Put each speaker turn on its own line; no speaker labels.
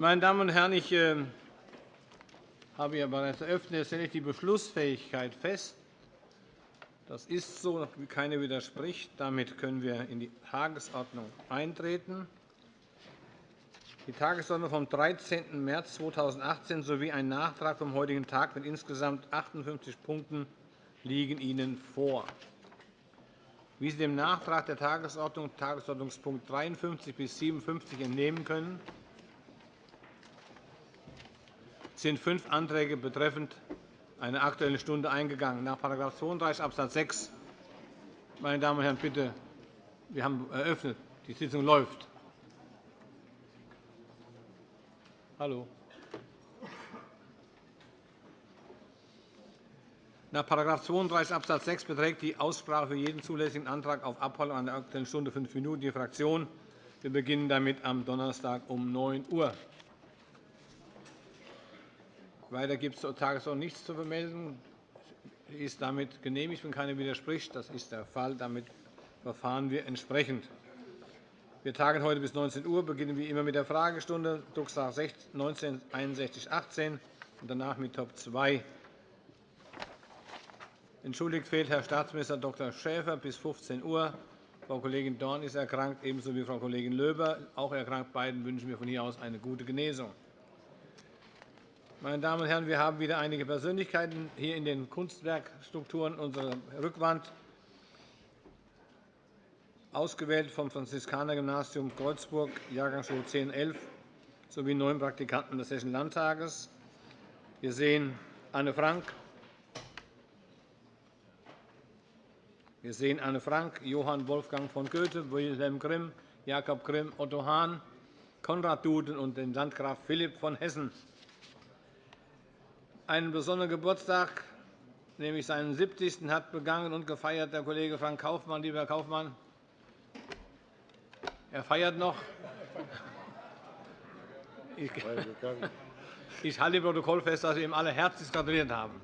Meine Damen und Herren, ich äh, habe ja bereits eröffnet. Jetzt stelle ich die Beschlussfähigkeit fest. Das ist so, keiner widerspricht. Damit können wir in die Tagesordnung eintreten. Die Tagesordnung vom 13. März 2018 sowie ein Nachtrag vom heutigen Tag mit insgesamt 58 Punkten liegen Ihnen vor. Wie Sie dem Nachtrag der Tagesordnung Tagesordnungspunkt 53 bis 57 entnehmen können, sind fünf Anträge betreffend eine Aktuelle Stunde eingegangen. Nach § 32 Abs. 6 meine Damen und Herren, bitte, wir haben eröffnet. Die Sitzung läuft. Hallo. Nach § 32 Abs. 6 beträgt die Aussprache für jeden zulässigen Antrag auf Abholung der Aktuellen Stunde fünf Minuten je Fraktion. Wir beginnen damit am Donnerstag um 9 Uhr. Weiter gibt es zur Tagesordnung nichts zu vermelden. Sie ist damit genehmigt, wenn keiner widerspricht. Das ist der Fall. Damit verfahren wir entsprechend. Wir tagen heute bis 19 Uhr, beginnen wie immer mit der Fragestunde, Drucksache 19 6118 und danach mit Top 2 Entschuldigt fehlt Herr Staatsminister Dr. Schäfer bis 15 Uhr. Frau Kollegin Dorn ist erkrankt, ebenso wie Frau Kollegin Löber, auch erkrankt. Beiden wünschen wir von hier aus eine gute Genesung. Meine Damen und Herren, wir haben wieder einige Persönlichkeiten hier in den Kunstwerkstrukturen unserer Rückwand ausgewählt vom Franziskanergymnasium Kreuzburg, Jahrgangsschule 1011, sowie neun Praktikanten des Hessischen Landtages. Wir sehen Anne Frank, Wir sehen Anne Frank, Johann Wolfgang von Goethe, Wilhelm Grimm, Jakob Grimm, Otto Hahn, Konrad Duden und den Landgraf Philipp von Hessen. Einen besonderen Geburtstag, nämlich seinen 70. hat begangen und gefeiert der Kollege Frank Kaufmann. Lieber Herr Kaufmann, er feiert noch. Ich halte im Protokoll fest, dass wir ihm alle herzlich gratuliert haben.